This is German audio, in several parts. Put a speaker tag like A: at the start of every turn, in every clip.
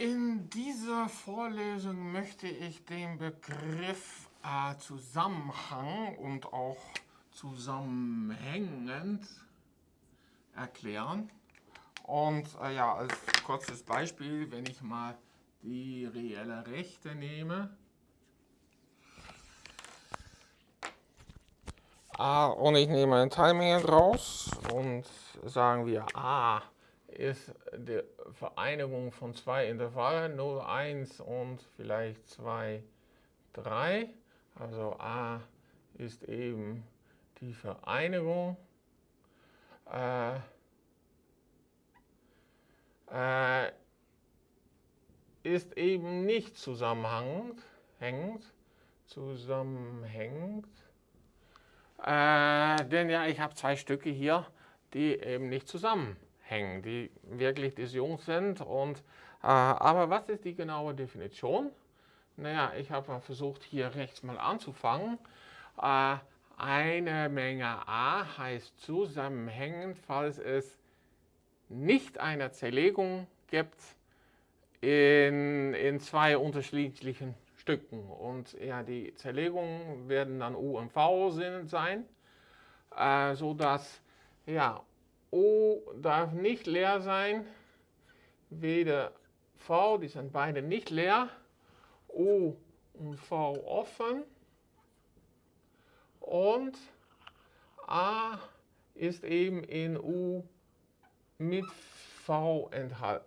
A: In dieser Vorlesung möchte ich den Begriff äh, Zusammenhang und auch zusammenhängend erklären. Und äh, ja, als kurzes Beispiel, wenn ich mal die reelle Rechte nehme, A und ich nehme eine Teilmenge draus und sagen wir A ist die Vereinigung von zwei Intervallen 0, 1 und vielleicht 2, 3. Also A ist eben die Vereinigung. Äh, äh, ist eben nicht zusammenhängend, hängend, zusammenhängend. Äh, denn ja, ich habe zwei Stücke hier, die eben nicht zusammenhängen, die wirklich disjunkt sind. Und, äh, aber was ist die genaue Definition? Naja, ich habe mal versucht, hier rechts mal anzufangen. Äh, eine Menge A heißt zusammenhängend, falls es nicht eine Zerlegung gibt in, in zwei unterschiedlichen Stücken. Und ja, die Zerlegungen werden dann U und V sein, äh, sodass ja, O darf nicht leer sein, weder V, die sind beide nicht leer, O und V offen und A ist eben in U mit V enthalten.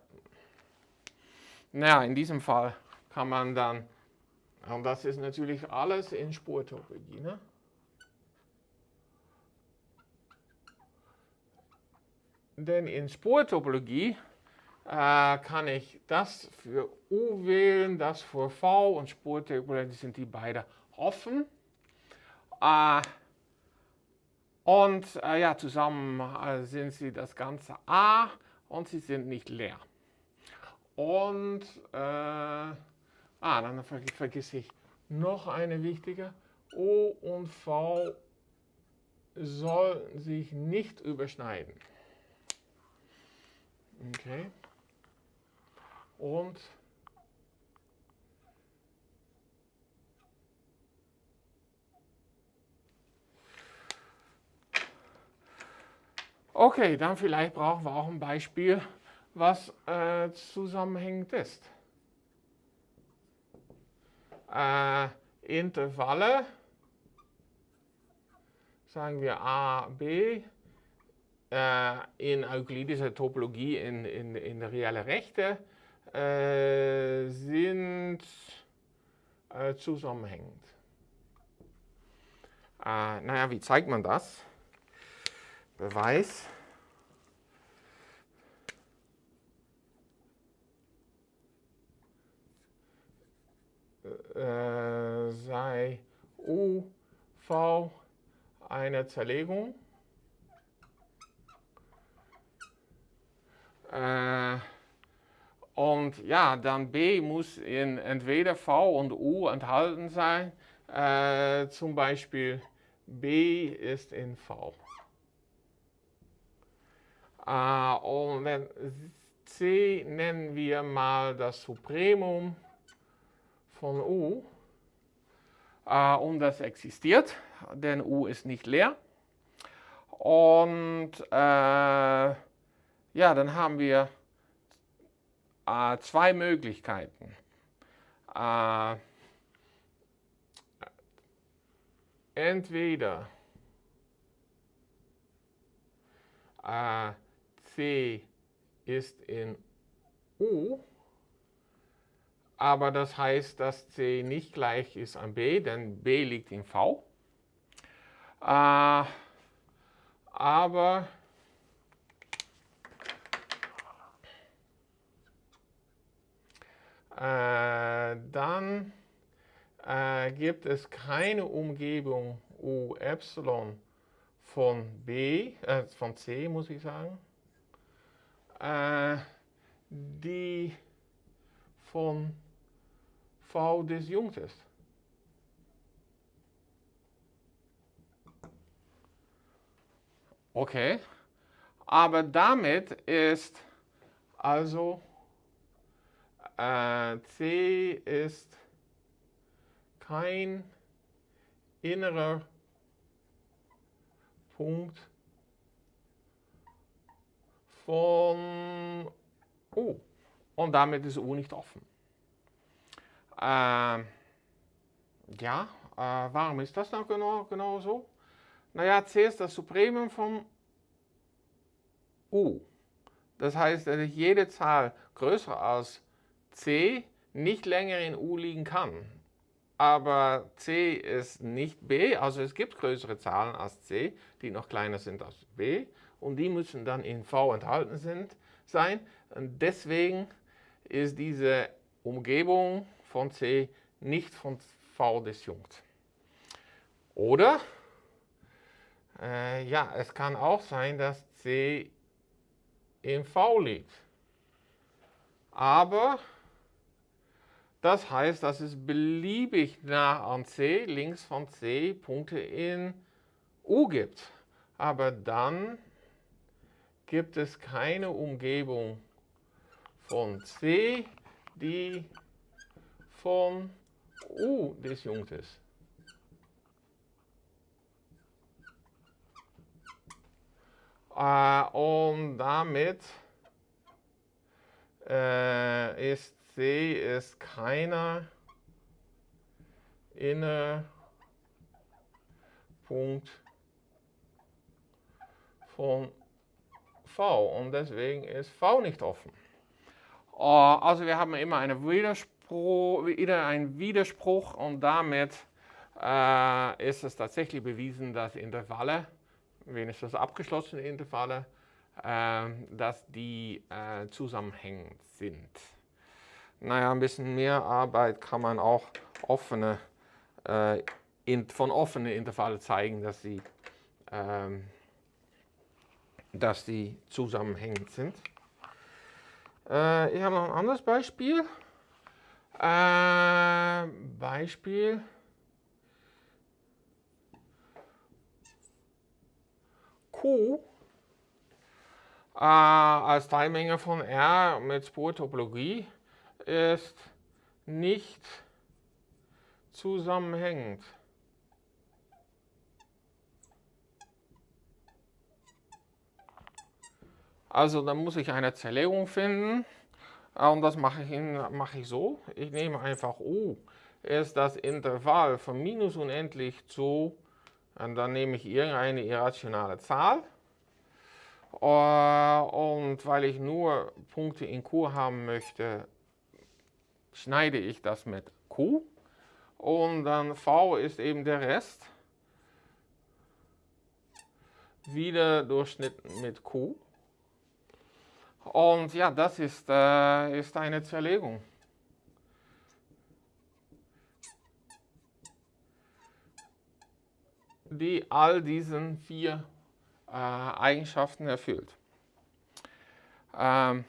A: Naja, in diesem Fall kann man dann und das ist natürlich alles in Spurtopologie. Ne? Denn in Spurtopologie äh, kann ich das für U wählen, das für V und Spurtopologie sind die beide offen. Äh, und äh, ja, zusammen äh, sind sie das ganze A und sie sind nicht leer. Und äh, Ah, dann ver vergesse ich noch eine wichtige. O und V sollen sich nicht überschneiden. Okay. Und Okay, dann vielleicht brauchen wir auch ein Beispiel, was äh, zusammenhängend ist äh, Intervalle, sagen wir A, B, in euklidischer Topologie in, in, in reelle Rechte äh, sind äh, zusammenhängend. Äh, naja, wie zeigt man das? Beweis. äh, sei UV eine Zerlegung. Und ja, dann B muss in entweder V und U enthalten sein. Äh, zum Beispiel B ist in V. Äh, und C nennen wir mal das Supremum von U. Äh, und das existiert, denn U ist nicht leer. Und äh, ja, dann haben wir äh, zwei Möglichkeiten. Äh, entweder äh, C ist in U aber das heißt, dass C nicht gleich ist an B, denn B liegt in V. Äh, aber äh, dann äh, gibt es keine Umgebung U Epsilon von B, äh, von C muss ich sagen, äh, die von V disjunkt ist. Okay, aber damit ist also äh, C ist kein innerer Punkt von U. Und damit ist U nicht offen. Äh, ja, äh, warum ist das dann genau, genau so? Naja, C ist das Supremum von U. Das heißt, jede Zahl größer als C nicht länger in U liegen kann. Aber C ist nicht B, also es gibt größere Zahlen als C, die noch kleiner sind als B und die müssen dann in V enthalten sind, sein. Und deswegen ist diese Umgebung von C nicht von V disjunkt. Oder, äh, ja, es kann auch sein, dass C in V liegt. Aber das heißt, dass es beliebig nah an C, links von C, Punkte in U gibt. Aber dann gibt es keine Umgebung von C, die von U disjunkt ist. Äh, und damit äh, ist C ist keiner Punkt von V und deswegen ist V nicht offen. Äh, also wir haben immer eine Widerspruch, wieder einen Widerspruch und damit äh, ist es tatsächlich bewiesen, dass Intervalle wenigstens abgeschlossene Intervalle, äh, dass die äh, zusammenhängend sind. Naja, ein bisschen mehr Arbeit kann man auch offene, äh, in, von offenen Intervallen zeigen, dass sie, ähm, dass die zusammenhängend sind. Äh, ich habe noch ein anderes Beispiel. Äh, Beispiel Q äh, als Teilmenge von R mit Spurtopologie ist nicht zusammenhängend. Also dann muss ich eine Zerlegung finden äh, und das mache ich, mache ich so. Ich nehme einfach U ist das Intervall von minus unendlich zu und dann nehme ich irgendeine irrationale Zahl. Äh, und weil ich nur Punkte in Q haben möchte, schneide ich das mit Q. Und dann V ist eben der Rest. Wieder durchschnitten mit Q. Und ja, das ist, äh, ist eine Zerlegung. die all diesen vier äh, Eigenschaften erfüllt. Ähm,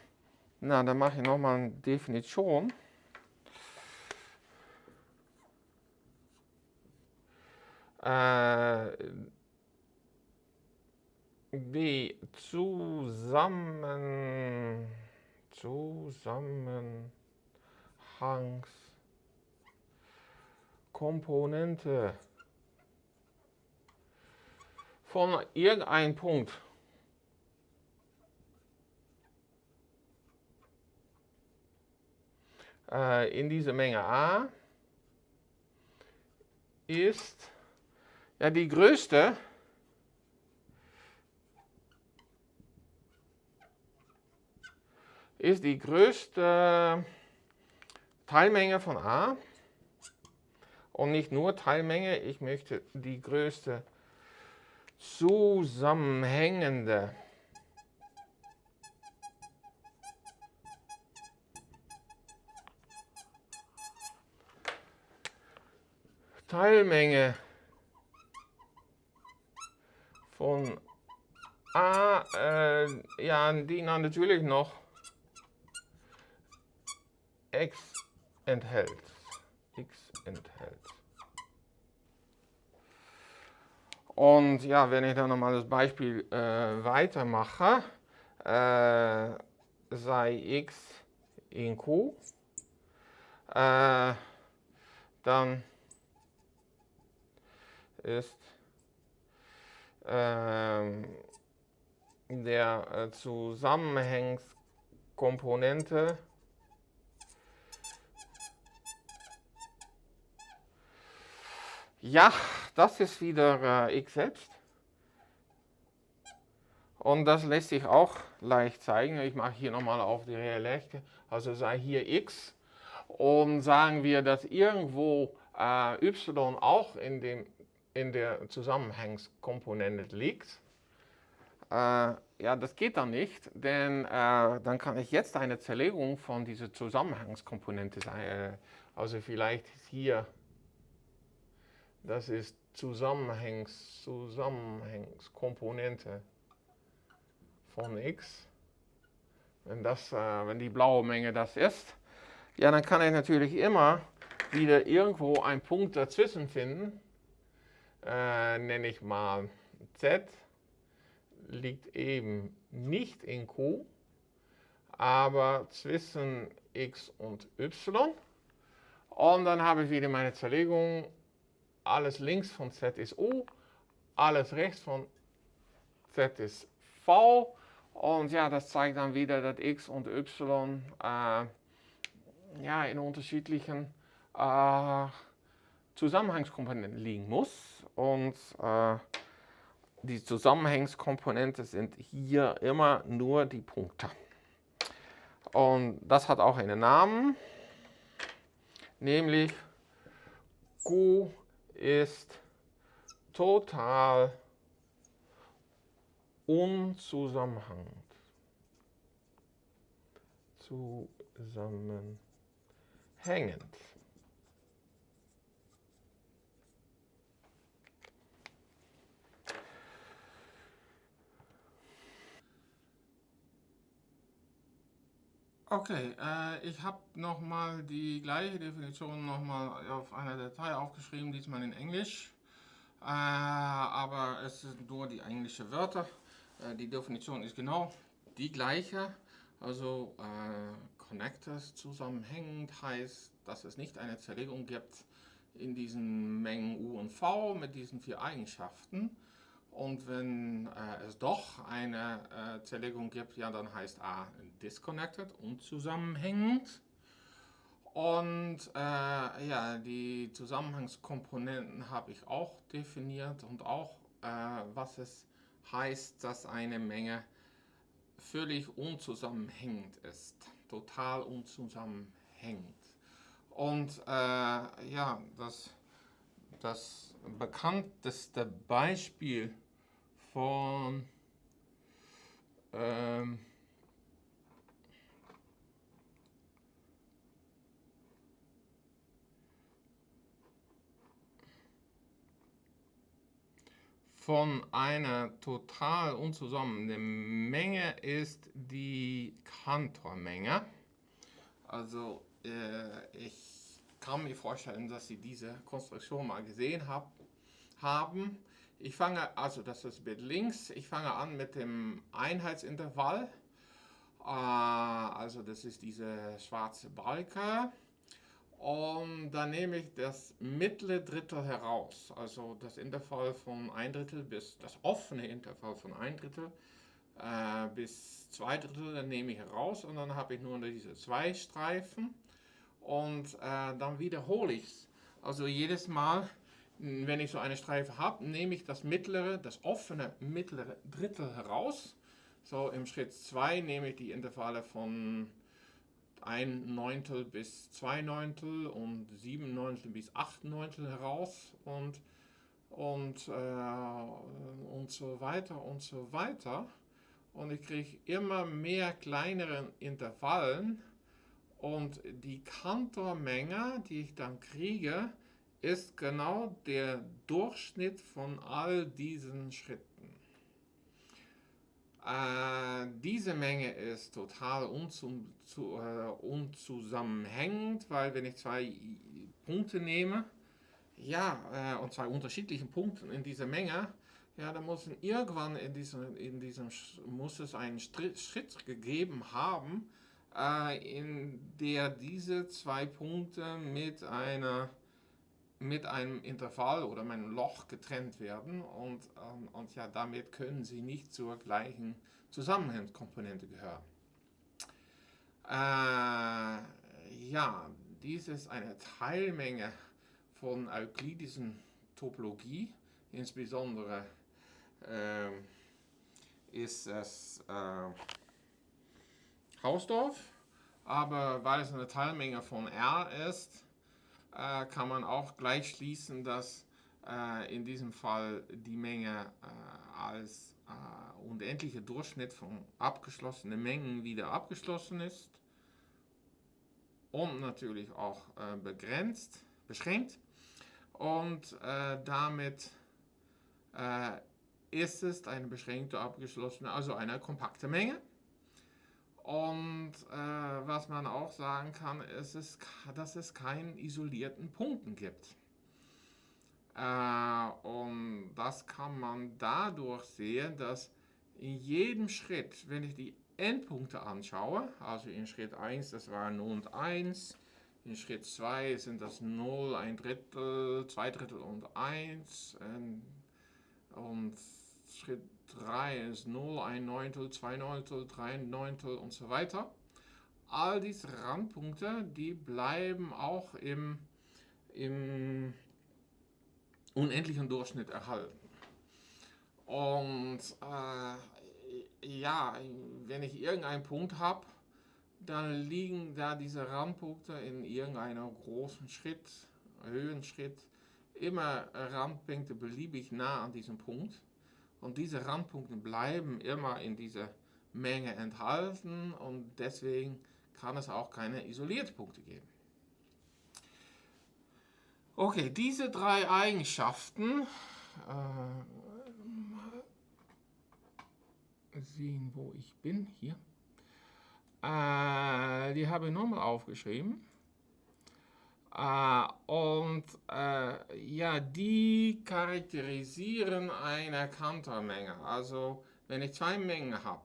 A: na, dann mache ich nochmal eine Definition. Äh, die Zusammen, Zusammenhangskomponente von irgendeinem Punkt. Äh, in dieser Menge A ist ja die größte. Ist die größte Teilmenge von A. Und nicht nur Teilmenge, ich möchte die größte zusammenhängende. Teilmenge von A, äh, ja, die natürlich noch X enthält. X enthält. Und ja, wenn ich dann nochmal das Beispiel äh, weitermache, äh, sei x in q äh, dann ist der äh, Zusammenhangskomponente Ja, das ist wieder äh, x selbst. Und das lässt sich auch leicht zeigen. Ich mache hier nochmal auf die Rechte, also sei hier x. Und sagen wir, dass irgendwo äh, y auch in, dem, in der Zusammenhangskomponente liegt. Äh, ja, das geht dann nicht, denn äh, dann kann ich jetzt eine Zerlegung von dieser Zusammenhangskomponente sein. Äh, also vielleicht hier das ist Zusammenhängs, Zusammenhängskomponente von x. Wenn, das, äh, wenn die blaue Menge das ist, ja, dann kann ich natürlich immer wieder irgendwo einen Punkt dazwischen finden. Äh, nenne ich mal z, liegt eben nicht in q, aber zwischen x und y. Und dann habe ich wieder meine Zerlegung alles links von z ist u, alles rechts von z ist v. Und ja, das zeigt dann wieder, dass x und y äh, ja, in unterschiedlichen äh, Zusammenhangskomponenten liegen muss. Und äh, die Zusammenhangskomponenten sind hier immer nur die Punkte. Und das hat auch einen Namen, nämlich Q ist total unzusammenhängend. Zusammenhängend. Okay, äh, ich habe nochmal die gleiche Definition nochmal auf einer Datei aufgeschrieben, diesmal in Englisch. Äh, aber es sind nur die englischen Wörter. Äh, die Definition ist genau die gleiche. Also äh, Connectors zusammenhängend heißt, dass es nicht eine Zerlegung gibt in diesen Mengen U und V mit diesen vier Eigenschaften, und wenn äh, es doch eine äh, Zerlegung gibt, ja, dann heißt A disconnected, unzusammenhängend. Und äh, ja, die Zusammenhangskomponenten habe ich auch definiert und auch, äh, was es heißt, dass eine Menge völlig unzusammenhängend ist, total unzusammenhängend. Und äh, ja, das, das bekannteste Beispiel von ähm, von einer total unzusammenhängenden Menge ist die Kantormenge. Also äh, ich kann mir vorstellen, dass Sie diese Konstruktion mal gesehen hab, haben. Ich fange, also das ist Bild links, ich fange an mit dem Einheitsintervall. Äh, also das ist diese schwarze Balke. Und dann nehme ich das mittlere Drittel heraus, also das Intervall von ein Drittel bis das offene Intervall von ein Drittel äh, bis zwei Drittel, dann nehme ich heraus und dann habe ich nur diese zwei Streifen und äh, dann wiederhole ich es. Also jedes Mal wenn ich so eine Streife habe, nehme ich das mittlere, das offene mittlere Drittel heraus. So im Schritt 2 nehme ich die Intervalle von 1 Neuntel bis 2 Neuntel und 7 Neuntel bis 8 Neuntel heraus und, und, äh, und so weiter und so weiter. Und ich kriege immer mehr kleinere Intervallen und die Kantormenge, die ich dann kriege, ist genau der Durchschnitt von all diesen Schritten. Äh, diese Menge ist total unzu, zu, äh, unzusammenhängend, weil wenn ich zwei Punkte nehme, ja, äh, und zwei unterschiedlichen Punkte in dieser Menge, ja, dann muss irgendwann in diesem, in diesem muss es einen Schritt gegeben haben, äh, in der diese zwei Punkte mit, einer, mit einem Intervall oder einem Loch getrennt werden und, ähm, und ja, damit können sie nicht zur gleichen Zusammenhangskomponente gehören. Äh, ja, dies ist eine Teilmenge von euklidischen Topologie, insbesondere äh, ist es äh, Hausdorff, aber weil es eine Teilmenge von R ist, äh, kann man auch gleich schließen, dass äh, in diesem Fall die Menge äh, als äh, unendlicher Durchschnitt von abgeschlossenen Mengen wieder abgeschlossen ist und natürlich auch äh, begrenzt, beschränkt und äh, damit ist es eine beschränkte abgeschlossene, also eine kompakte Menge. Und äh, was man auch sagen kann, ist, es, dass es keinen isolierten Punkten gibt. Äh, und das kann man dadurch sehen, dass in jedem Schritt, wenn ich die Endpunkte anschaue, also in Schritt 1, das war 0 und 1, in Schritt 2 sind das 0, ein Drittel, zwei Drittel und 1 und Schritt 3 ist 0, 1 Neuntel, 2 Neuntel, 3 Neuntel und so weiter. All diese Randpunkte, die bleiben auch im, im unendlichen Durchschnitt erhalten. Und äh, ja, wenn ich irgendeinen Punkt habe, dann liegen da diese Randpunkte in irgendeinem großen Schritt, Höhenschritt, immer Randpunkte beliebig nah an diesem Punkt. Und diese Randpunkte bleiben immer in dieser Menge enthalten und deswegen kann es auch keine isolierten Punkte geben. Okay, diese drei Eigenschaften, äh, sehen, wo ich bin, hier, äh, die habe ich nochmal aufgeschrieben. Äh, und äh, ja, die charakterisieren eine Kantormenge. Also wenn ich zwei Mengen habe,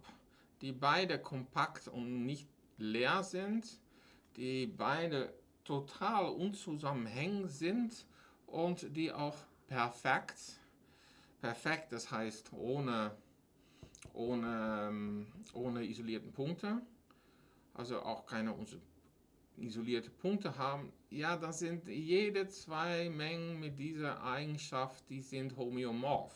A: die beide kompakt und nicht leer sind, die beide total unzusammenhängend sind und die auch perfekt, perfekt, das heißt ohne, ohne, ähm, ohne isolierten Punkte, also auch keine isolierte Punkte haben, ja, das sind jede zwei Mengen mit dieser Eigenschaft, die sind homöomorph.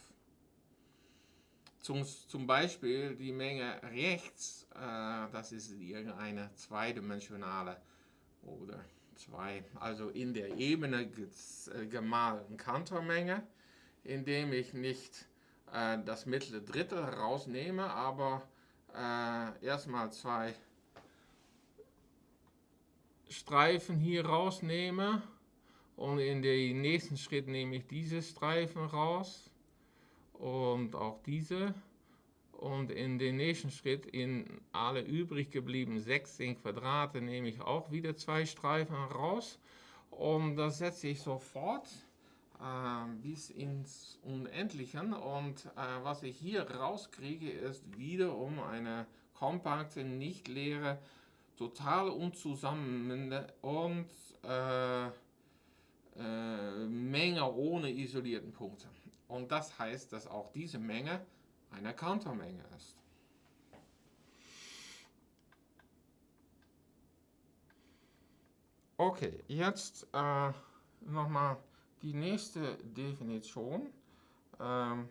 A: Zum, zum Beispiel die Menge rechts, äh, das ist irgendeine zweidimensionale oder zwei, also in der Ebene äh, gemalten Kantormenge, indem ich nicht äh, das mittlere Drittel rausnehme, aber äh, erstmal zwei Streifen hier rausnehme und in den nächsten Schritt nehme ich diese Streifen raus und auch diese und in den nächsten Schritt in alle übrig gebliebenen 16 Quadrate nehme ich auch wieder zwei Streifen raus und das setze ich sofort äh, bis ins Unendliche und äh, was ich hier rauskriege ist wiederum eine kompakte, nicht leere total unzusammenhängende und äh, äh, Menge ohne isolierten Punkte. Und das heißt, dass auch diese Menge eine Countermenge ist. Okay, jetzt äh, nochmal die nächste Definition. Ähm,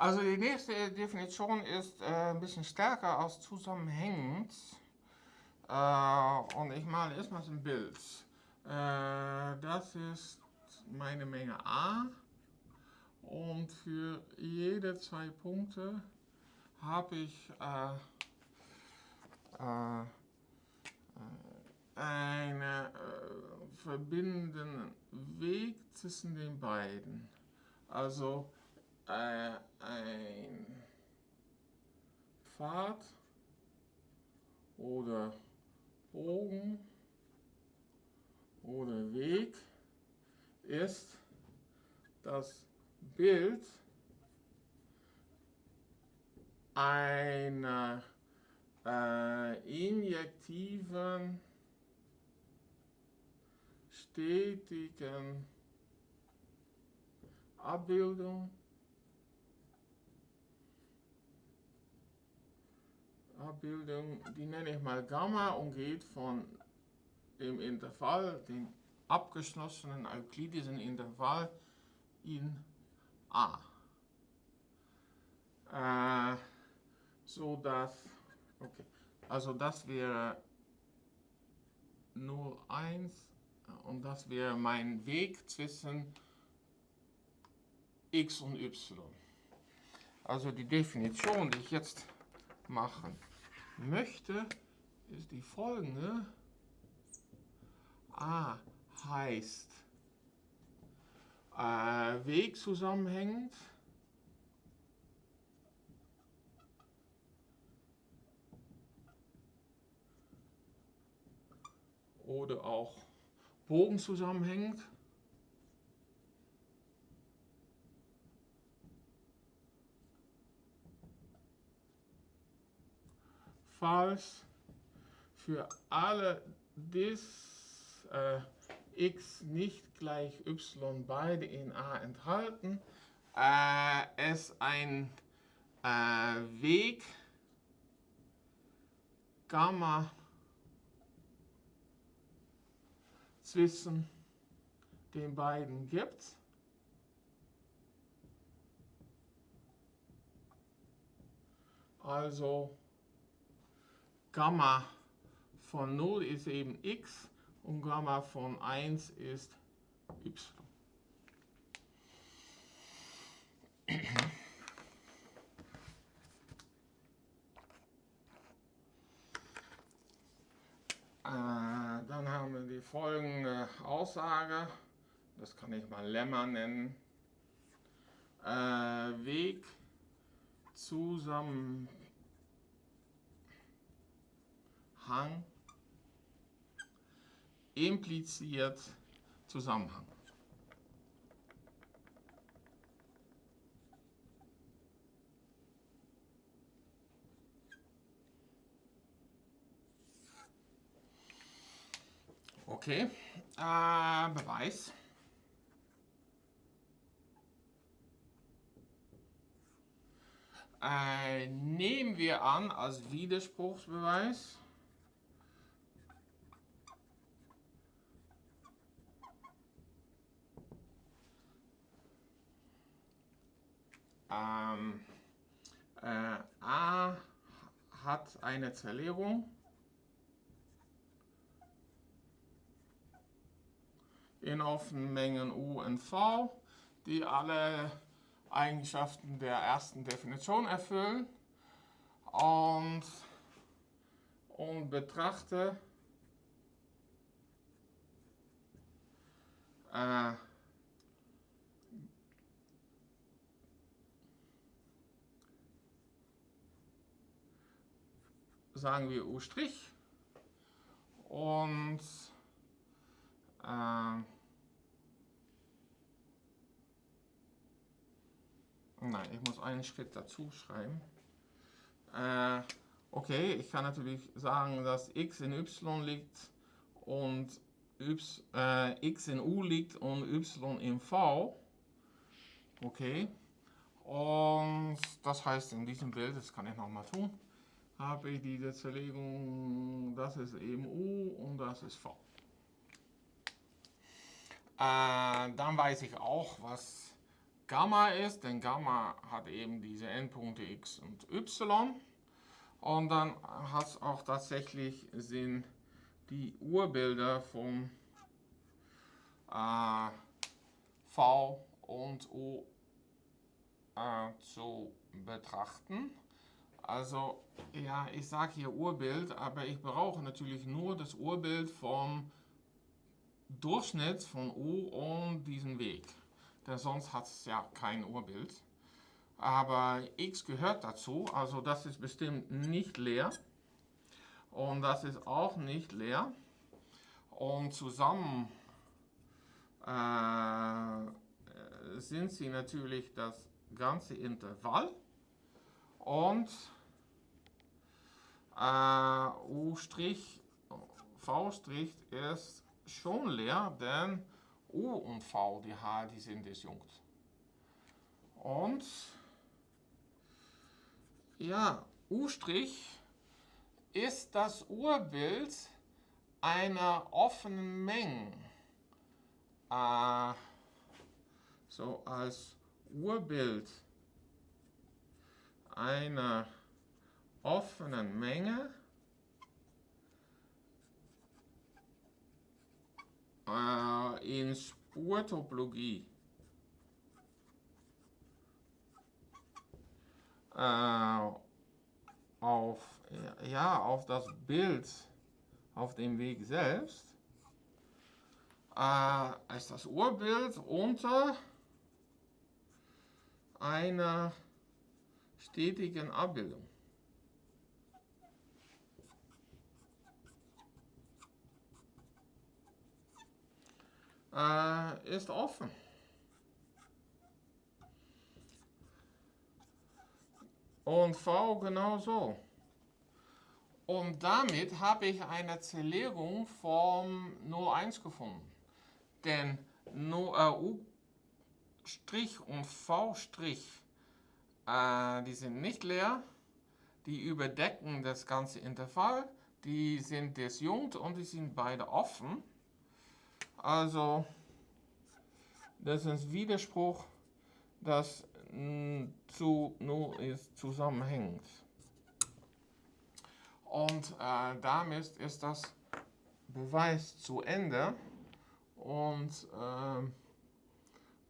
A: Also die nächste Definition ist äh, ein bisschen stärker als zusammenhängend. Äh, und ich male erstmal ein Bild. Äh, das ist meine Menge A. Und für jede zwei Punkte habe ich äh, äh, einen äh, verbindenden Weg zwischen den beiden. Also äh, ein Pfad oder Bogen oder Weg ist das Bild einer äh, injektiven, stetigen Abbildung Abbildung, die nenne ich mal Gamma und geht von dem Intervall, dem abgeschlossenen euklidischen Intervall in A. Äh, so dass, okay, also das wäre 0, 1 und das wäre mein Weg zwischen x und y. Also die Definition, die ich jetzt machen möchte, ist die folgende. A heißt äh, Weg zusammenhängend. Oder auch Bogen zusammenhängend. Falls für alle dis äh, x nicht gleich y beide in A enthalten, äh, es ein äh, Weg Gamma zwischen den beiden gibt. Also Gamma von 0 ist eben x und Gamma von 1 ist y. Äh, dann haben wir die folgende Aussage, das kann ich mal Lemma nennen. Äh, Weg zusammen Hang impliziert Zusammenhang. Okay, äh, Beweis. Äh, nehmen wir an als Widerspruchsbeweis, Ähm, äh, A hat eine Zerlegung in offenen Mengen U und V, die alle Eigenschaften der ersten Definition erfüllen. Und, und betrachte äh, sagen wir U' und äh, nein, ich muss einen Schritt dazu schreiben. Äh, okay, ich kann natürlich sagen, dass x in y liegt und y, äh, x in u liegt und y in v. Okay. Und das heißt in diesem Bild, das kann ich nochmal tun, habe ich diese Zerlegung, das ist eben U und das ist V. Äh, dann weiß ich auch, was Gamma ist, denn Gamma hat eben diese Endpunkte X und Y. Und dann hat es auch tatsächlich Sinn, die Urbilder von äh, V und U äh, zu betrachten. Also, ja, ich sage hier Urbild, aber ich brauche natürlich nur das Urbild vom Durchschnitt von U und diesen Weg. Denn sonst hat es ja kein Urbild. Aber x gehört dazu, also das ist bestimmt nicht leer. Und das ist auch nicht leer. Und zusammen äh, sind sie natürlich das ganze Intervall. Und äh, U', V' ist schon leer, denn U und V, die H, die sind disjunkt. Und ja, U' ist das Urbild einer offenen Menge. Äh, so als Urbild einer offenen Menge. Äh, in Spurtopologie äh, auf, ja, auf das Bild auf dem Weg selbst. Äh, ist das Urbild unter einer stetigen Abbildung. Äh, ist offen. Und V genauso. Und damit habe ich eine Zerlegung vom 01 gefunden. Denn äh, U' und V' äh, die sind nicht leer, die überdecken das ganze Intervall, die sind disjunkt und die sind beide offen. Also, das ist Widerspruch, das zu nur ist zusammenhängt. Und äh, damit ist das Beweis zu Ende. Und äh,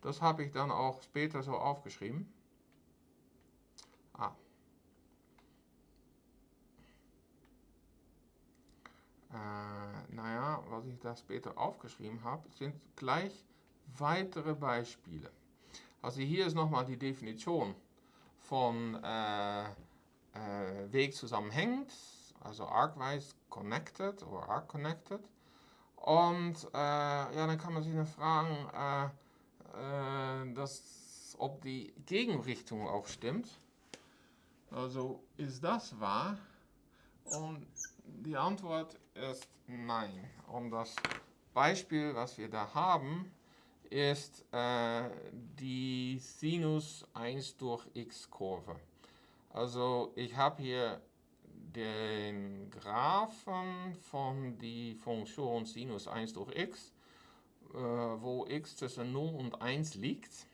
A: das habe ich dann auch später so aufgeschrieben. Äh, naja, was ich da später aufgeschrieben habe, sind gleich weitere Beispiele. Also hier ist nochmal die Definition von äh, äh, Weg zusammenhängend also arcwise connected oder arc connected. Und äh, ja, dann kann man sich noch fragen, äh, äh, dass, ob die Gegenrichtung auch stimmt. Also ist das wahr? Und die Antwort ist nein. Und das Beispiel, was wir da haben, ist äh, die Sinus 1 durch x Kurve. Also ich habe hier den Graphen von die Funktion Sinus 1 durch x, äh, wo x zwischen 0 und 1 liegt.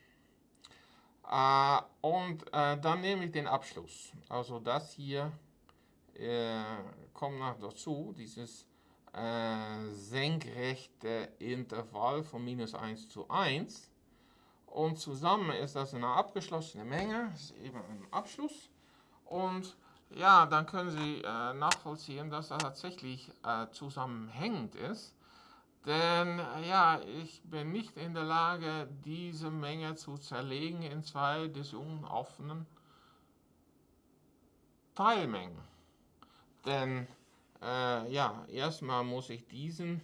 A: Äh, und äh, dann nehme ich den Abschluss. Also das hier äh, kommt noch dazu, dieses äh, senkrechte Intervall von minus 1 zu 1. Und zusammen ist das eine abgeschlossene Menge, ist eben ein Abschluss. Und ja, dann können Sie äh, nachvollziehen, dass das tatsächlich äh, zusammenhängend ist. Denn äh, ja, ich bin nicht in der Lage, diese Menge zu zerlegen in zwei disjunkt offenen Teilmengen. Denn äh, ja, erstmal muss ich diesen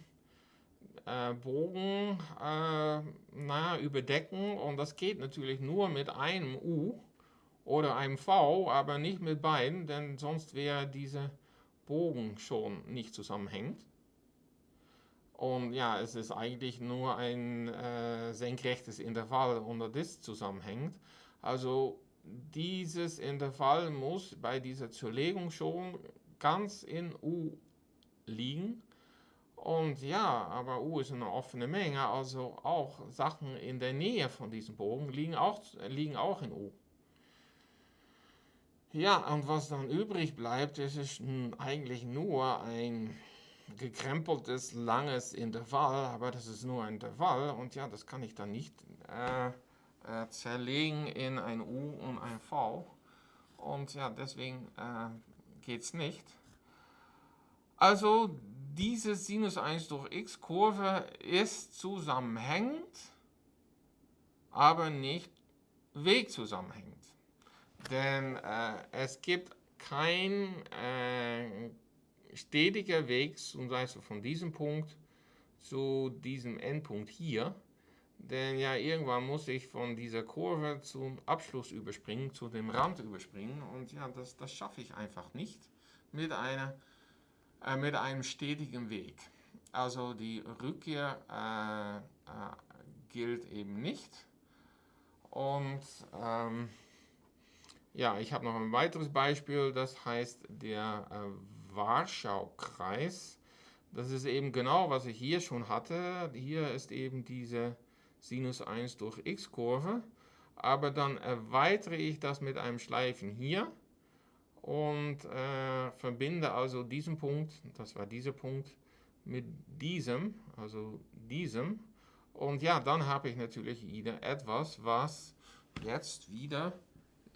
A: äh, Bogen äh, naja, überdecken und das geht natürlich nur mit einem U oder einem V, aber nicht mit beiden, denn sonst wäre dieser Bogen schon nicht zusammenhängend. Und ja, es ist eigentlich nur ein äh, senkrechtes Intervall unter das zusammenhängt. Also dieses Intervall muss bei dieser Zerlegung schon ganz in U liegen. Und ja, aber U ist eine offene Menge, also auch Sachen in der Nähe von diesem Bogen liegen auch, liegen auch in U. Ja, und was dann übrig bleibt, das ist eigentlich nur ein gekrempeltes, langes Intervall, aber das ist nur ein Intervall und ja, das kann ich dann nicht äh, äh, zerlegen in ein U und ein V. Und ja, deswegen äh, geht es nicht. Also diese Sinus 1 durch x Kurve ist zusammenhängend, aber nicht wegzusammenhängend. Denn äh, es gibt kein äh, stetiger Weg, zum Beispiel von diesem Punkt zu diesem Endpunkt hier. Denn ja, irgendwann muss ich von dieser Kurve zum Abschluss überspringen, zu dem Rand überspringen. Und ja, das, das schaffe ich einfach nicht mit, einer, äh, mit einem stetigen Weg. Also die Rückkehr äh, äh, gilt eben nicht. Und ähm, ja, ich habe noch ein weiteres Beispiel, das heißt der äh, Warschau-Kreis. Das ist eben genau, was ich hier schon hatte. Hier ist eben diese Sinus 1 durch x-Kurve. Aber dann erweitere ich das mit einem Schleifen hier und äh, verbinde also diesen Punkt, das war dieser Punkt, mit diesem, also diesem. Und ja, dann habe ich natürlich wieder etwas, was jetzt wieder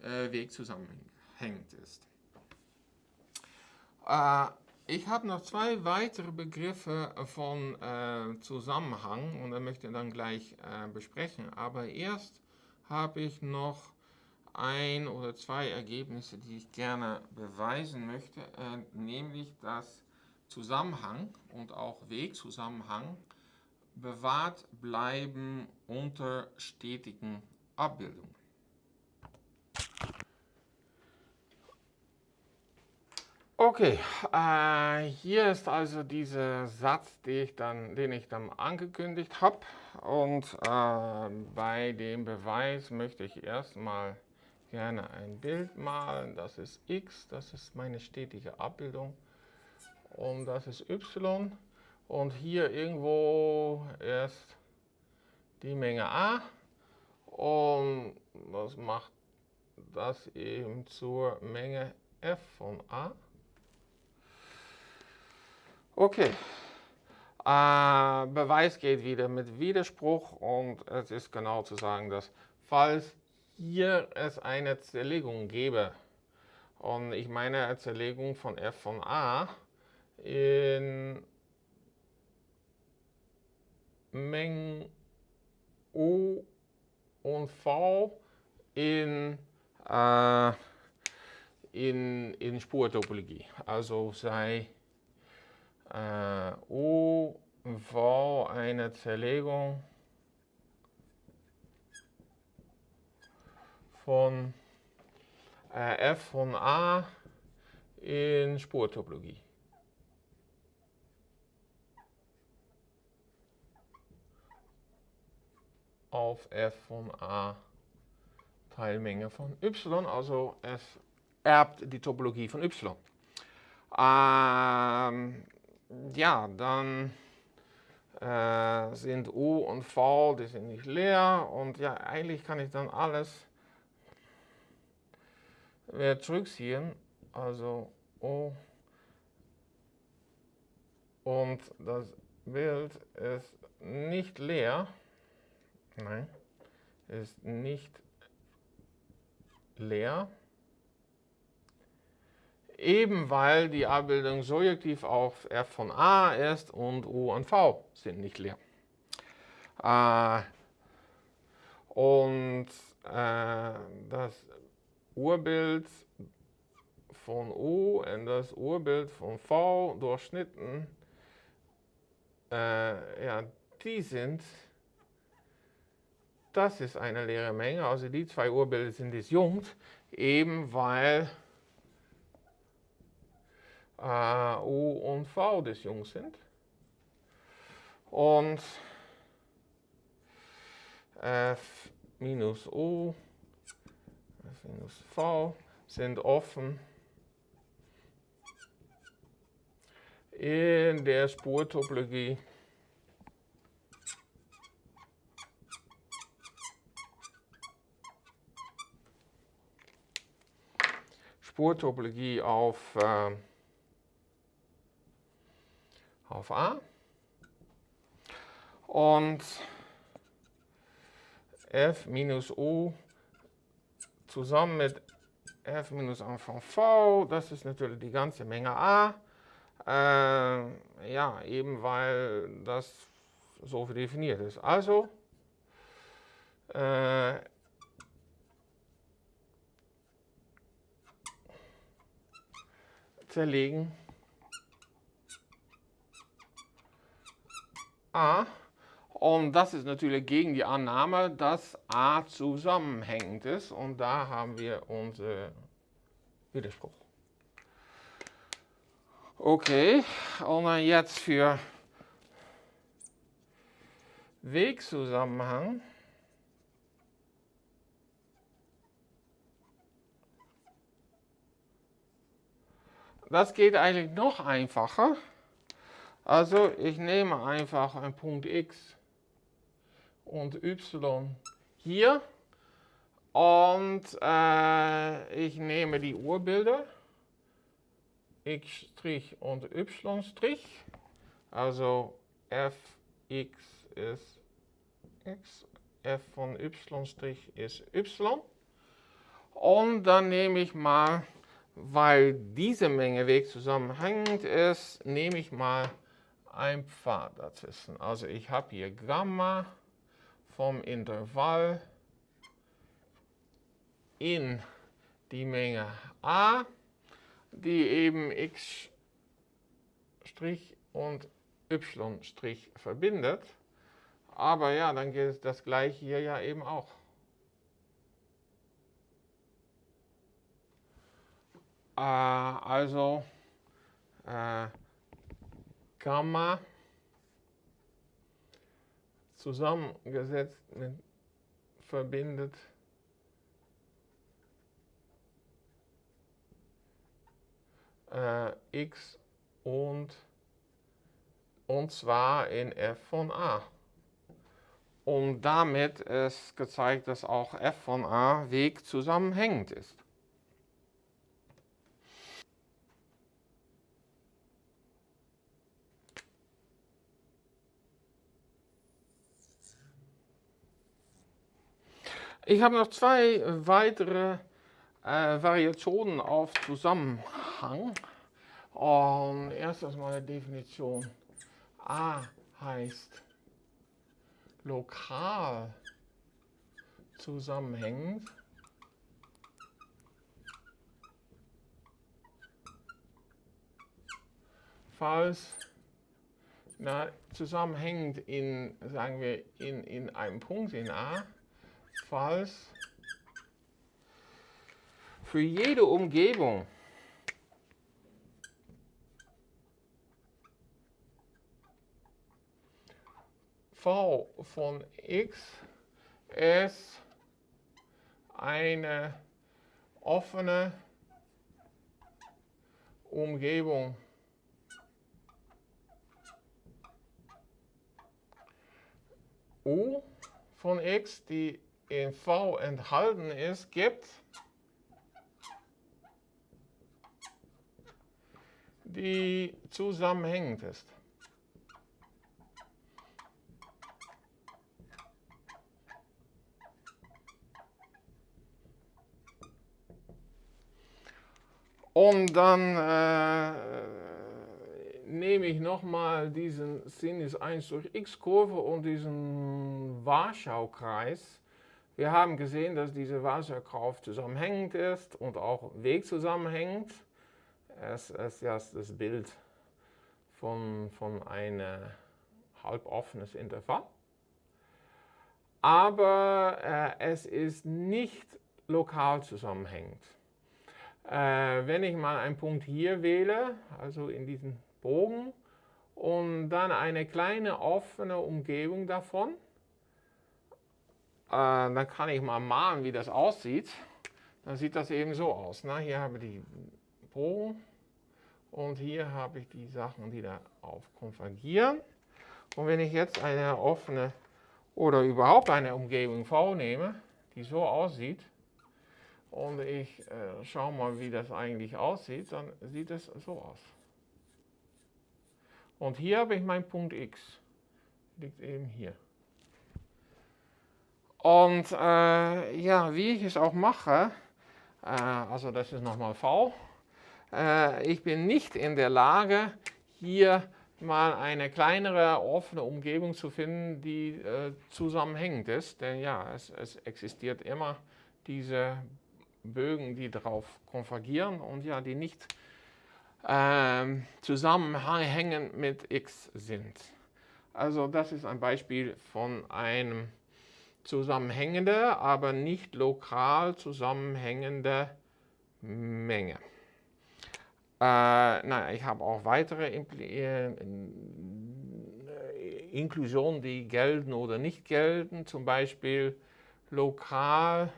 A: äh, Weg zusammenhängend ist. Äh, ich habe noch zwei weitere Begriffe von äh, Zusammenhang und er möchte dann gleich äh, besprechen. Aber erst habe ich noch ein oder zwei Ergebnisse, die ich gerne beweisen möchte, äh, nämlich dass Zusammenhang und auch Wegzusammenhang bewahrt bleiben unter stetigen Abbildungen. Okay, äh, hier ist also dieser Satz, den ich dann, den ich dann angekündigt habe. Und äh, bei dem Beweis möchte ich erstmal gerne ein Bild malen. Das ist x, das ist meine stetige Abbildung. Und das ist y. Und hier irgendwo ist die Menge a. Und das macht das eben zur Menge f von a. Okay. Äh, Beweis geht wieder mit Widerspruch und es ist genau zu sagen, dass falls hier es eine Zerlegung gäbe und ich meine Zerlegung von f von a in Mengen u und v in, äh, in, in Spurtopologie. Also sei äh, U war eine Zerlegung von äh, f von a in Spurtopologie. auf f von a Teilmenge von y, also es erbt die Topologie von y. Ähm, ja, dann äh, sind U und V, die sind nicht leer und ja, eigentlich kann ich dann alles wieder zurückziehen, also O und das Bild ist nicht leer, nein, ist nicht leer eben weil die Abbildung surjektiv auf f von a ist und u und v sind nicht leer. Äh, und äh, das Urbild von u in das Urbild von v durchschnitten, äh, ja, die sind, das ist eine leere Menge, also die zwei Urbilder sind disjunkt, eben weil äh, U und V des Jungs sind. Und F minus U, F minus V sind offen in der Spurtopologie. Spurtopologie auf äh, auf A. Und f minus u zusammen mit f minus a von v, das ist natürlich die ganze Menge a. Äh, ja, eben weil das so definiert ist. Also äh, zerlegen A Und das ist natürlich gegen die Annahme, dass a zusammenhängend ist. Und da haben wir unseren Widerspruch. Okay, und dann jetzt für Wegzusammenhang. Das geht eigentlich noch einfacher. Also ich nehme einfach einen Punkt x und y hier und äh, ich nehme die Urbilder x' und y', also fx ist x, f von y' ist y. Und dann nehme ich mal, weil diese Menge Weg zusammenhängend ist, nehme ich mal ein Pfad dazwischen. Also ich habe hier Gamma vom Intervall in die Menge a, die eben x' und y' verbindet. Aber ja, dann gilt das gleiche hier ja eben auch. Äh, also äh, Gamma zusammengesetzt mit verbindet äh, x und und zwar in f von a. Und damit ist gezeigt, dass auch f von a Weg zusammenhängend ist. Ich habe noch zwei weitere äh, Variationen auf Zusammenhang. Und erstes mal eine Definition. A heißt lokal zusammenhängend. Falls na, zusammenhängend in, sagen wir, in, in einem Punkt in A falls für jede Umgebung v von x ist eine offene Umgebung. U von x, die in V enthalten ist, gibt die zusammenhängend ist. Und dann äh, nehme ich nochmal diesen Sinus 1 durch x-Kurve und diesen Warschau-Kreis wir haben gesehen, dass diese Wasserkraft zusammenhängend ist und auch Weg zusammenhängt. Es ist das Bild von, von einem halboffenes Intervall. Aber äh, es ist nicht lokal zusammenhängend. Äh, wenn ich mal einen Punkt hier wähle, also in diesem Bogen, und dann eine kleine offene Umgebung davon, dann kann ich mal malen, wie das aussieht. Dann sieht das eben so aus. Ne? Hier habe ich die Bogen und hier habe ich die Sachen, die darauf konvergieren. Und wenn ich jetzt eine offene oder überhaupt eine Umgebung V nehme, die so aussieht, und ich äh, schaue mal, wie das eigentlich aussieht, dann sieht es so aus. Und hier habe ich meinen Punkt X, liegt eben hier. Und äh, ja, wie ich es auch mache, äh, also das ist nochmal V, äh, ich bin nicht in der Lage, hier mal eine kleinere offene Umgebung zu finden, die äh, zusammenhängend ist. Denn ja, es, es, existiert immer diese Bögen, die darauf konvergieren und ja, die nicht ähm, zusammenhängend mit x sind. Also das ist ein Beispiel von einem zusammenhängende, aber nicht lokal zusammenhängende Menge. Äh, na, ich habe auch weitere Impl äh, Inklusionen, die gelten oder nicht gelten, zum Beispiel lokal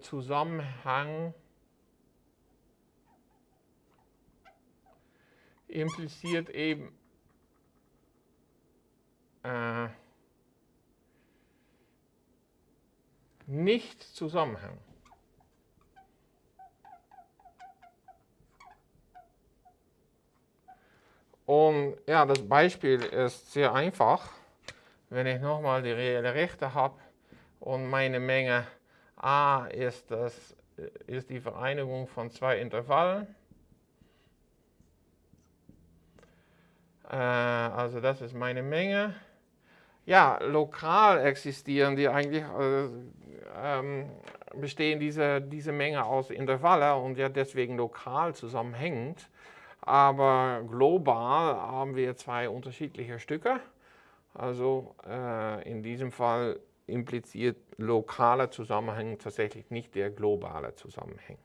A: Zusammenhang impliziert eben äh, nicht Zusammenhang. Und ja, das Beispiel ist sehr einfach. Wenn ich nochmal die reelle Rechte habe und meine Menge A ist, das, ist die Vereinigung von zwei Intervallen. Äh, also das ist meine Menge. Ja, lokal existieren die eigentlich, äh, ähm, bestehen diese, diese Menge aus Intervallen und ja deswegen lokal zusammenhängend aber global haben wir zwei unterschiedliche Stücke. Also äh, in diesem Fall impliziert lokale Zusammenhang tatsächlich nicht der globale Zusammenhang.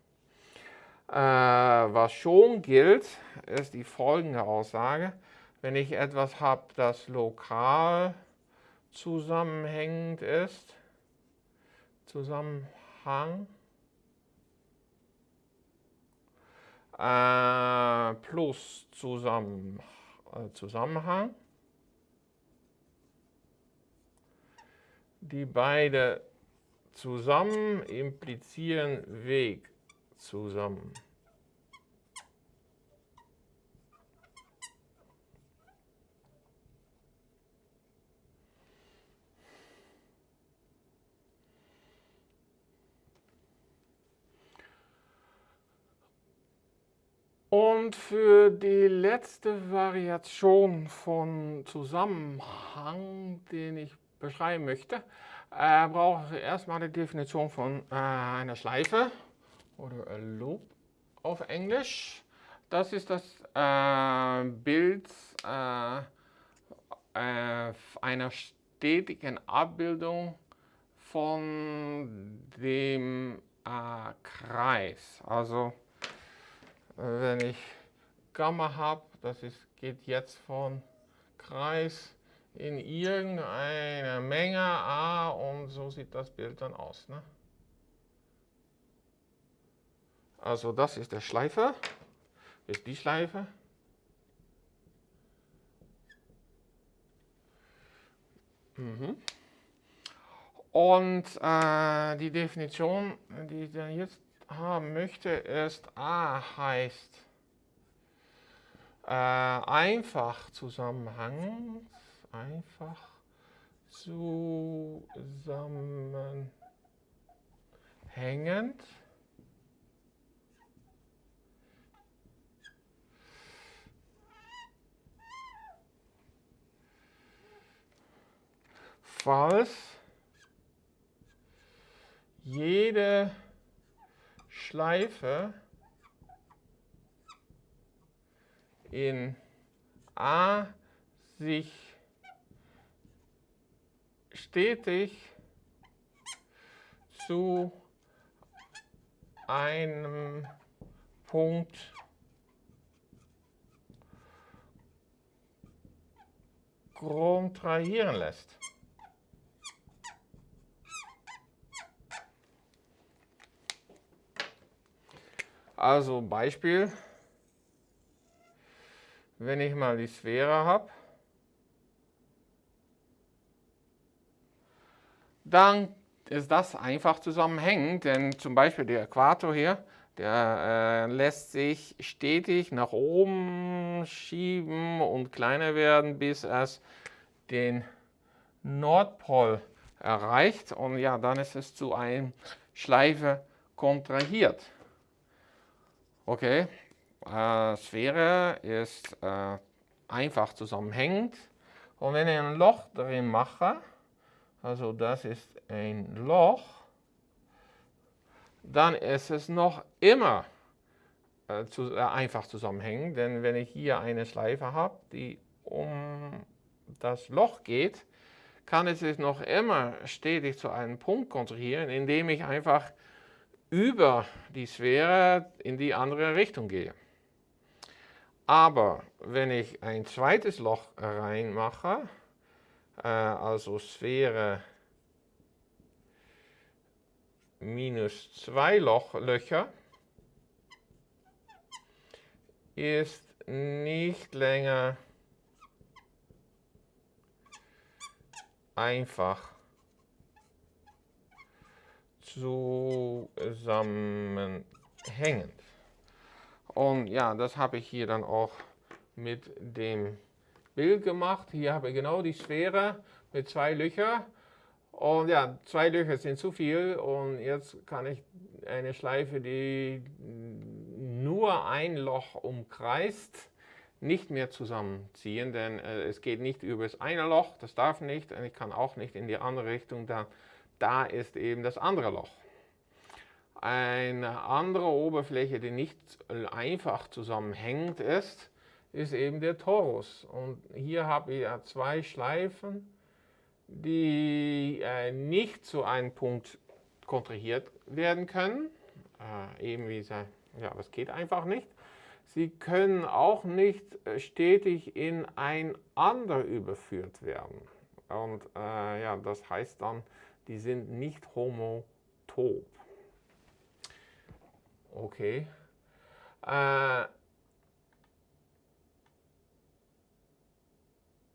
A: Äh, was schon gilt, ist die folgende Aussage. Wenn ich etwas habe, das lokal zusammenhängend ist, Zusammenhang, äh, plus Zusammen, äh, Zusammenhang. Die beide zusammen implizieren Weg zusammen. Und für die letzte Variation von Zusammenhang, den ich beschreiben möchte, äh, brauche ich erstmal die Definition von äh, einer Schleife oder a Loop auf Englisch. Das ist das äh, Bild äh, äh, einer stetigen Abbildung von dem äh, Kreis. Also wenn ich Gamma habe, das ist, geht jetzt von Kreis in irgendeine Menge A und so sieht das Bild dann aus. Ne? Also das ist der Schleifer, ist die Schleife. Mhm. Und äh, die Definition, die ich dann jetzt haben möchte, ist A heißt äh, einfach Zusammenhang, einfach zusammenhängend. Falls jede Schleife in A sich stetig zu einem Punkt kontrahieren lässt. Also Beispiel, wenn ich mal die Sphäre habe, dann ist das einfach zusammenhängend, denn zum Beispiel der Äquator hier, der äh, lässt sich stetig nach oben schieben und kleiner werden, bis es den Nordpol erreicht und ja, dann ist es zu einer Schleife kontrahiert. Okay, äh, Sphäre ist äh, einfach zusammenhängend. Und wenn ich ein Loch drin mache, also das ist ein Loch, dann ist es noch immer äh, zu, äh, einfach zusammenhängend. Denn wenn ich hier eine Schleife habe, die um das Loch geht, kann es sich noch immer stetig zu einem Punkt kontrahieren, indem ich einfach über die Sphäre in die andere Richtung gehe. Aber wenn ich ein zweites Loch reinmache, äh, also Sphäre minus zwei Loch, Löcher, ist nicht länger einfach zusammenhängend. Und ja, das habe ich hier dann auch mit dem Bild gemacht. Hier habe ich genau die Sphäre mit zwei Löchern. Und ja, zwei Löcher sind zu viel und jetzt kann ich eine Schleife, die nur ein Loch umkreist, nicht mehr zusammenziehen, denn äh, es geht nicht über das eine Loch, das darf nicht, und ich kann auch nicht in die andere Richtung, da, da ist eben das andere Loch. Eine andere Oberfläche, die nicht einfach zusammenhängend ist, ist eben der Torus. Und hier habe ich ja zwei Schleifen, die äh, nicht zu einem Punkt kontrahiert werden können. Äh, eben wie sie, ja, das geht einfach nicht. Sie können auch nicht äh, stetig in ein ander überführt werden. Und äh, ja, das heißt dann, die sind nicht homotop. Okay. Äh,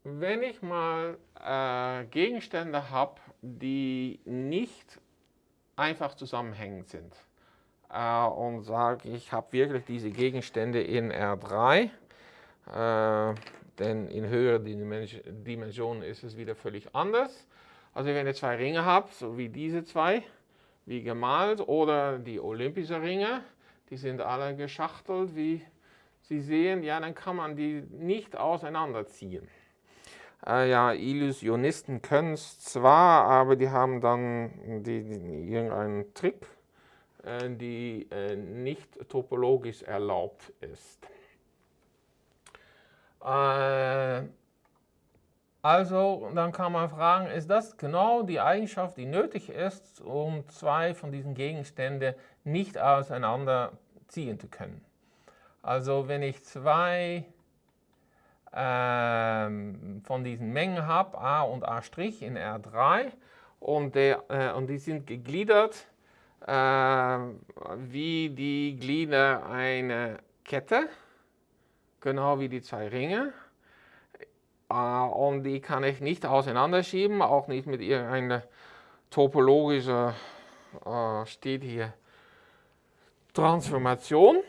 A: wenn ich mal äh, Gegenstände habe, die nicht einfach zusammenhängend sind äh, und sage, ich habe wirklich diese Gegenstände in R3, äh, denn in höheren Dimensionen ist es wieder völlig anders. Also wenn ich zwei Ringe habe, so wie diese zwei, wie gemalt, oder die Olympische Ringe, die sind alle geschachtelt, wie Sie sehen, ja, dann kann man die nicht auseinanderziehen. Äh, ja, Illusionisten können es zwar, aber die haben dann die, die, irgendeinen Trick, äh, die äh, nicht topologisch erlaubt ist. Also, dann kann man fragen, ist das genau die Eigenschaft, die nötig ist, um zwei von diesen Gegenständen nicht auseinanderziehen zu können? Also, wenn ich zwei ähm, von diesen Mengen habe, A und A' in R3 und, der, äh, und die sind gegliedert äh, wie die Glieder einer Kette, genau wie die zwei Ringe. Äh, und die kann ich nicht auseinanderschieben, auch nicht mit irgendeiner topologischen, äh, steht hier, Transformation.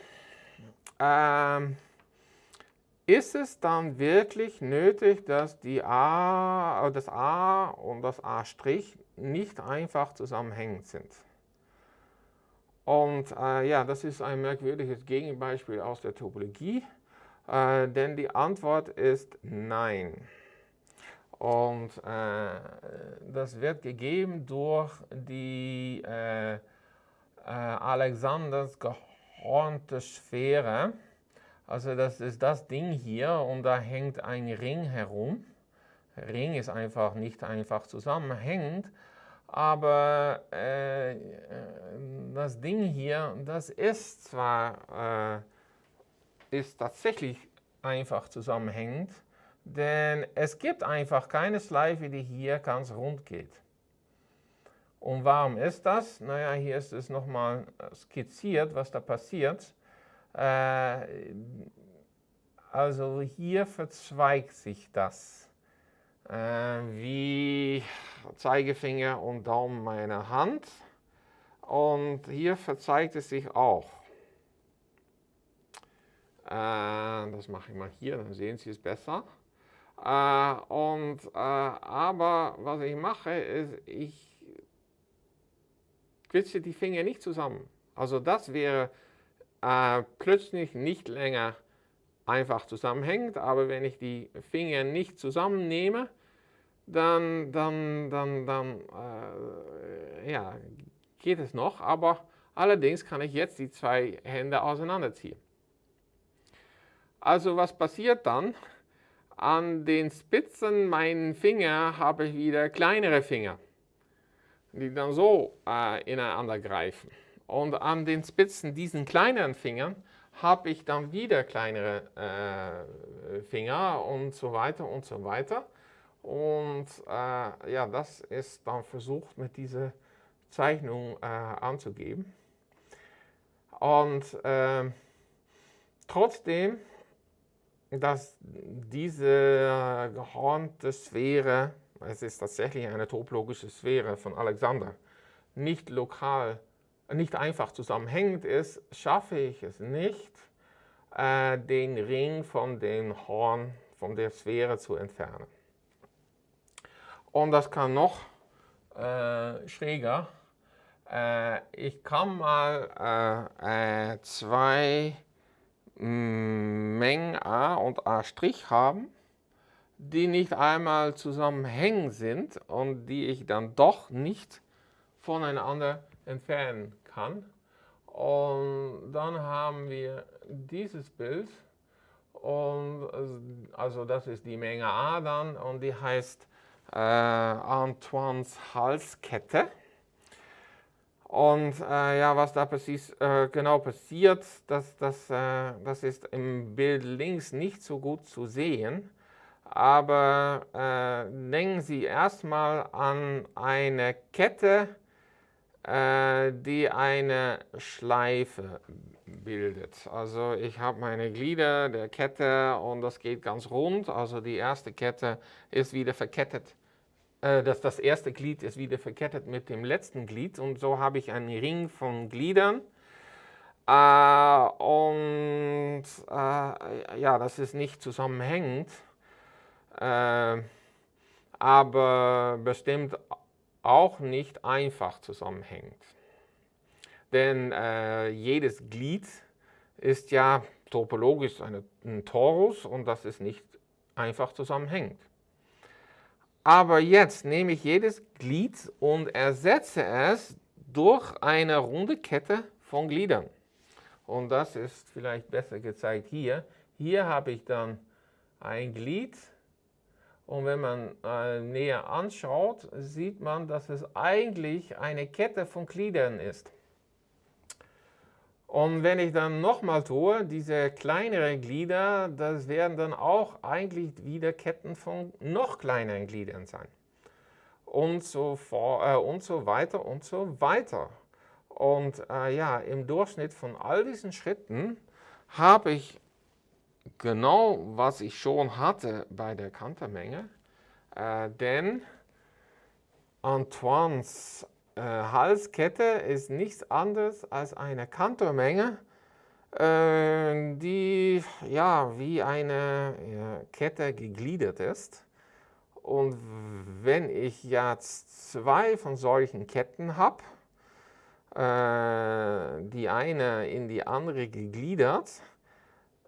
A: Ähm, ist es dann wirklich nötig, dass die A, das A und das A' nicht einfach zusammenhängend sind? Und äh, ja, das ist ein merkwürdiges Gegenbeispiel aus der Topologie, äh, denn die Antwort ist nein. Und äh, das wird gegeben durch die äh, äh, Alexanders gehornte Sphäre. Also das ist das Ding hier und da hängt ein Ring herum. Ring ist einfach nicht einfach zusammenhängend, aber äh, das Ding hier, das ist zwar äh, ist tatsächlich einfach zusammenhängend, denn es gibt einfach keine Schleife, die hier ganz rund geht. Und warum ist das? Naja, hier ist es nochmal skizziert, was da passiert. Äh, also hier verzweigt sich das, äh, wie Zeigefinger und Daumen meiner Hand. Und hier verzweigt es sich auch. Äh, das mache ich mal hier, dann sehen Sie es besser. und, aber was ich mache, ist, ich quetsche die Finger nicht zusammen. Also das wäre äh, plötzlich nicht länger einfach zusammenhängt, aber wenn ich die Finger nicht zusammennehme, dann, dann, dann, dann äh, ja, geht es noch, aber allerdings kann ich jetzt die zwei Hände auseinanderziehen. Also was passiert dann? an den Spitzen meinen Finger habe ich wieder kleinere Finger, die dann so äh, ineinander greifen. Und an den Spitzen diesen kleineren Fingern habe ich dann wieder kleinere äh, Finger und so weiter und so weiter. Und äh, ja, das ist dann versucht mit dieser Zeichnung äh, anzugeben. Und ähm, trotzdem, dass diese gehornte Sphäre, es ist tatsächlich eine topologische Sphäre von Alexander, nicht lokal, nicht einfach zusammenhängend ist, schaffe ich es nicht, äh, den Ring von dem Horn, von der Sphäre zu entfernen. Und das kann noch äh, schräger. Äh, ich kann mal äh, äh zwei Mengen A und A' haben, die nicht einmal zusammenhängen sind und die ich dann doch nicht voneinander entfernen kann. Und dann haben wir dieses Bild und also das ist die Menge A dann und die heißt äh, Antoines Halskette. Und äh, ja, was da passiert, äh, genau passiert, das, das, äh, das ist im Bild links nicht so gut zu sehen. Aber äh, denken Sie erstmal an eine Kette, äh, die eine Schleife bildet. Also ich habe meine Glieder der Kette und das geht ganz rund. Also die erste Kette ist wieder verkettet äh, dass das erste Glied ist wieder verkettet mit dem letzten Glied und so habe ich einen Ring von Gliedern. Äh, und äh, ja, das ist nicht zusammenhängend, äh, aber bestimmt auch nicht einfach zusammenhängend. Denn äh, jedes Glied ist ja topologisch eine, ein Torus und das ist nicht einfach zusammenhängend. Aber jetzt nehme ich jedes Glied und ersetze es durch eine runde Kette von Gliedern. Und das ist vielleicht besser gezeigt hier. Hier habe ich dann ein Glied und wenn man äh, näher anschaut, sieht man, dass es eigentlich eine Kette von Gliedern ist. Und wenn ich dann nochmal tue, diese kleineren Glieder, das werden dann auch eigentlich wieder Ketten von noch kleineren Gliedern sein. Und so, vor, äh, und so weiter und so weiter. Und äh, ja, im Durchschnitt von all diesen Schritten habe ich genau, was ich schon hatte bei der Kantermenge. Äh, denn Antoines äh, Halskette ist nichts anderes als eine Kantormenge, äh, die ja wie eine ja, Kette gegliedert ist. Und wenn ich jetzt zwei von solchen Ketten habe, äh, die eine in die andere gegliedert,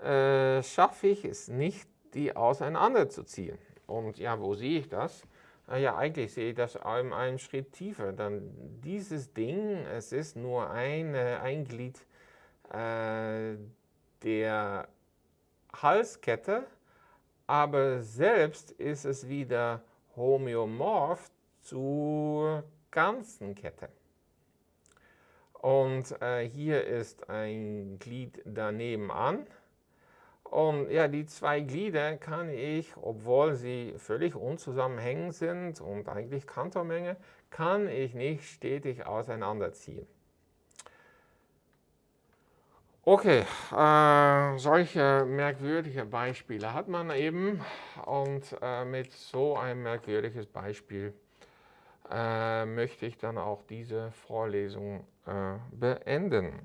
A: äh, schaffe ich es nicht, die auseinanderzuziehen. Und ja, wo sehe ich das? Ah ja, eigentlich sehe ich das in einem Schritt tiefer. Dann dieses Ding, es ist nur ein, ein Glied äh, der Halskette, aber selbst ist es wieder homöomorph zur ganzen Kette. Und äh, hier ist ein Glied daneben an. Und ja, die zwei Glieder kann ich, obwohl sie völlig unzusammenhängend sind und eigentlich Kantormenge, kann ich nicht stetig auseinanderziehen. Okay, äh, solche merkwürdige Beispiele hat man eben und äh, mit so einem merkwürdiges Beispiel äh, möchte ich dann auch diese Vorlesung äh, beenden.